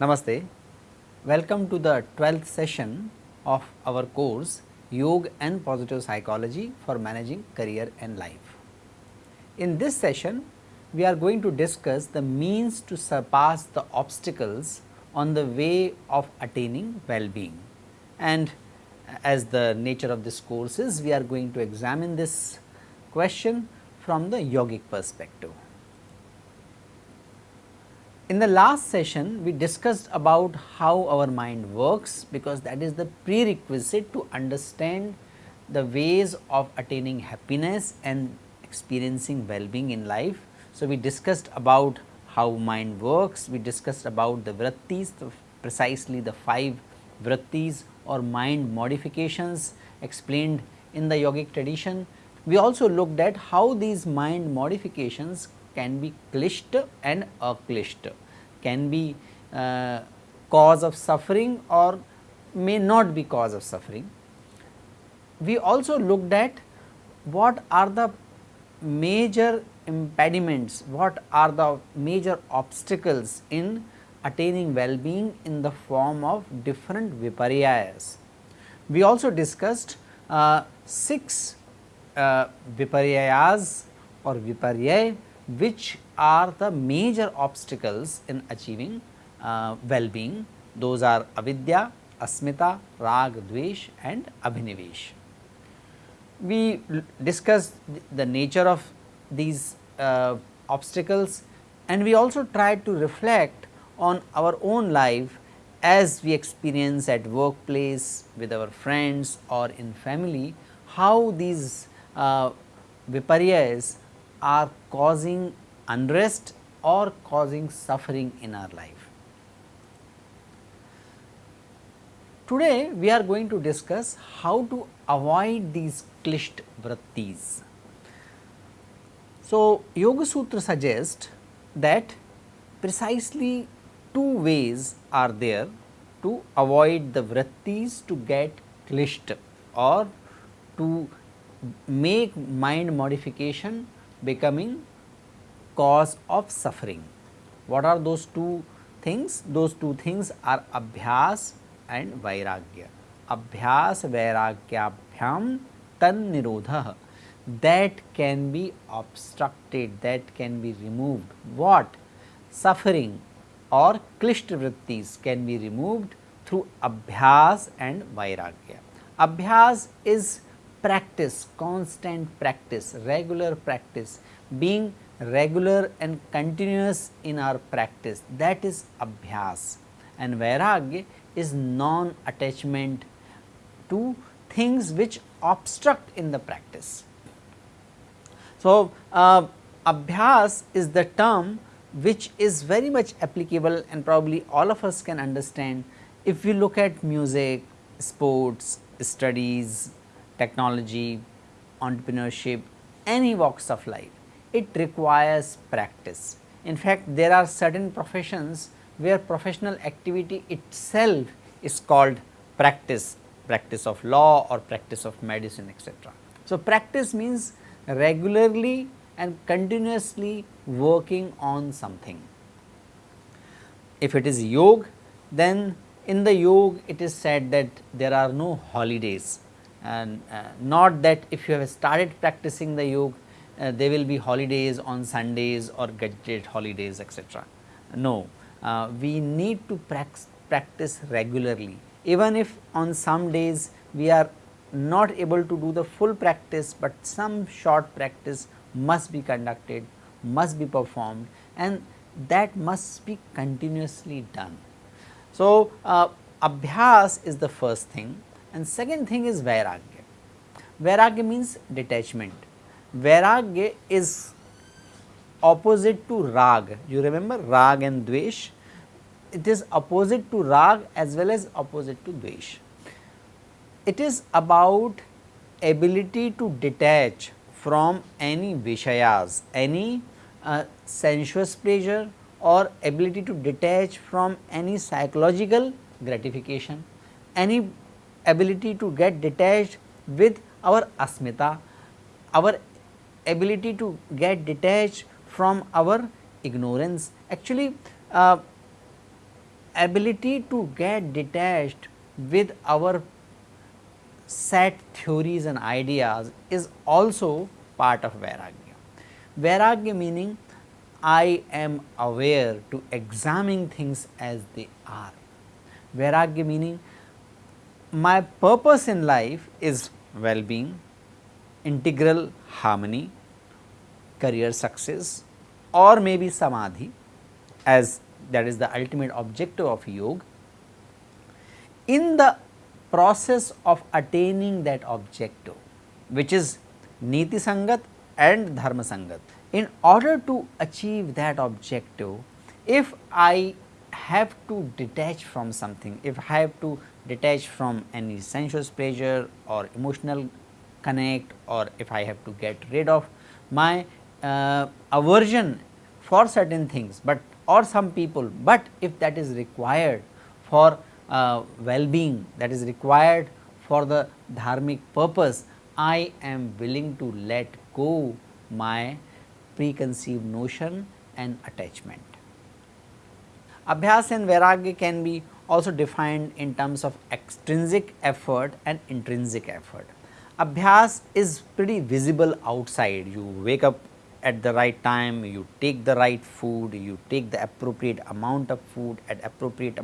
Namaste. Welcome to the 12th session of our course Yoga and Positive Psychology for Managing Career and Life. In this session, we are going to discuss the means to surpass the obstacles on the way of attaining well-being. And as the nature of this course is, we are going to examine this question from the yogic perspective. In the last session, we discussed about how our mind works because that is the prerequisite to understand the ways of attaining happiness and experiencing well-being in life. So, we discussed about how mind works, we discussed about the vrittis, the precisely the 5 vrittis or mind modifications explained in the yogic tradition. We also looked at how these mind modifications can be klisht and aklisht, can be uh, cause of suffering or may not be cause of suffering. We also looked at what are the major impediments, what are the major obstacles in attaining well-being in the form of different viparyas. We also discussed uh, 6 uh, viparyas or viparya which are the major obstacles in achieving uh, well-being. Those are avidya, asmita, rag, dvesh and abhinivesh. We discussed the nature of these uh, obstacles and we also tried to reflect on our own life as we experience at workplace with our friends or in family how these uh, viparyas are causing unrest or causing suffering in our life. Today we are going to discuss how to avoid these klisht vrittis. So, Yoga Sutra suggests that precisely two ways are there to avoid the vrittis to get klisht or to make mind modification becoming cause of suffering. What are those two things? Those two things are abhyas and vairagya. Abhyas vairagyabhyam tan nirodha that can be obstructed, that can be removed. What? Suffering or klisht vrittis can be removed through abhyas and vairagya. Abhyas is practice, constant practice, regular practice, being regular and continuous in our practice that is abhyas and vairagya is non attachment to things which obstruct in the practice. So, uh, abhyas is the term which is very much applicable and probably all of us can understand if we look at music, sports, studies, technology, entrepreneurship, any walks of life, it requires practice. In fact, there are certain professions where professional activity itself is called practice, practice of law or practice of medicine etc. So, practice means regularly and continuously working on something. If it is yoga, then in the yoga it is said that there are no holidays and uh, not that if you have started practicing the yoga uh, there will be holidays on Sundays or gazetted holidays etc. No, uh, we need to practice regularly even if on some days we are not able to do the full practice, but some short practice must be conducted, must be performed and that must be continuously done. So, uh, abhyas is the first thing and second thing is vairagya. Vairagya means detachment. Vairagya is opposite to rag. You remember rag and dvesh? It is opposite to rag as well as opposite to dvesh. It is about ability to detach from any vishayas, any uh, sensuous pleasure or ability to detach from any psychological gratification, any ability to get detached with our asmita, our ability to get detached from our ignorance. Actually, uh, ability to get detached with our set theories and ideas is also part of Vairagya. Vairagya meaning I am aware to examine things as they are. Vairagya meaning my purpose in life is well-being, integral harmony, career success or maybe samadhi as that is the ultimate objective of yoga. In the process of attaining that objective which is niti sangat and dharma sangat. In order to achieve that objective, if I have to detach from something, if I have to detach from any sensuous pleasure or emotional connect or if I have to get rid of my uh, aversion for certain things, but or some people, but if that is required for uh, well-being that is required for the dharmic purpose, I am willing to let go my preconceived notion and attachment. Abhyas and Vairagya can be also defined in terms of extrinsic effort and intrinsic effort. Abhyas is pretty visible outside, you wake up at the right time, you take the right food, you take the appropriate amount of food at appropriate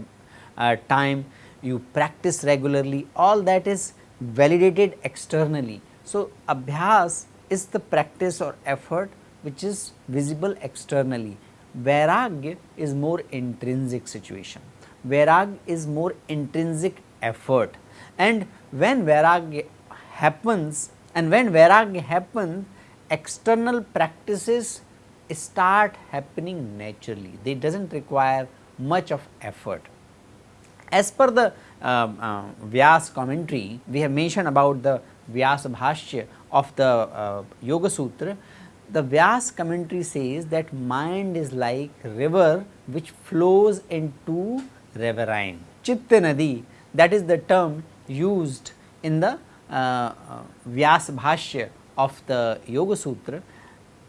uh, time, you practice regularly, all that is validated externally. So, abhyas is the practice or effort which is visible externally. Vairagya is more intrinsic situation. Vairagya is more intrinsic effort and when Vairagya happens and when Vairagya happens external practices start happening naturally, they does not require much of effort. As per the uh, uh, Vyas commentary, we have mentioned about the Vyas Bhashya of the uh, Yoga Sutra, the Vyas commentary says that mind is like river which flows into riverine. Chitta Nadi that is the term used in the uh, uh, Vyas Bhashya of the Yoga Sutra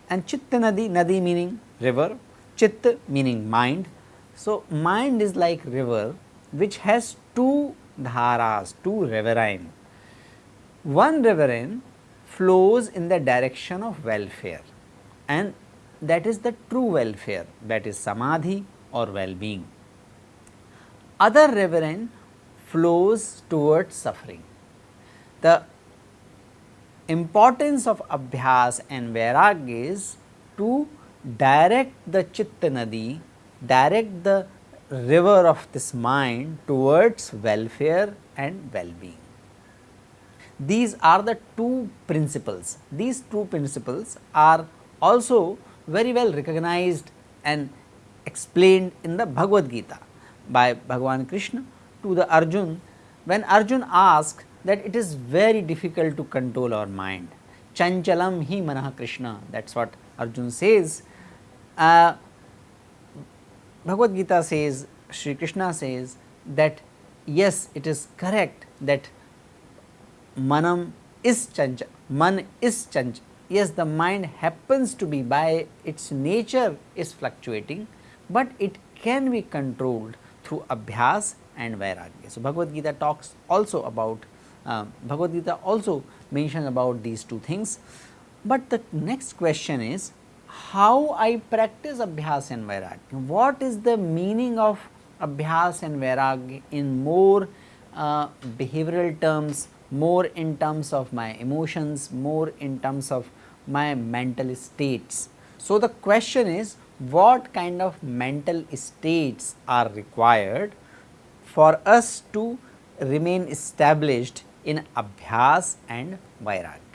and Chitta Nadi, Nadi meaning river, Chitta meaning mind. So, mind is like river which has two dharas, two riverine. One riverine flows in the direction of welfare and that is the true welfare that is samadhi or well-being. Other riverine flows towards suffering. The importance of abhyas and vairagya is to direct the chitta nadi, direct the river of this mind towards welfare and well-being. These are the two principles. These two principles are also very well recognized and explained in the Bhagavad Gita by Bhagavan Krishna to the Arjun when Arjun asked that it is very difficult to control our mind. Chanchalam hi manah Krishna that is what Arjun says. Uh, Bhagavad Gita says, Sri Krishna says that yes, it is correct that manam is chancha, man is chancha. Yes, the mind happens to be by its nature is fluctuating, but it can be controlled through abhyas and vairagya. So, Bhagavad Gita talks also about, uh, Bhagavad Gita also mentions about these two things, but the next question is how I practice Abhyas and Vairagya. What is the meaning of Abhyas and Vairagya in more uh, behavioral terms, more in terms of my emotions, more in terms of my mental states. So, the question is what kind of mental states are required for us to remain established in Abhyas and Vairagya.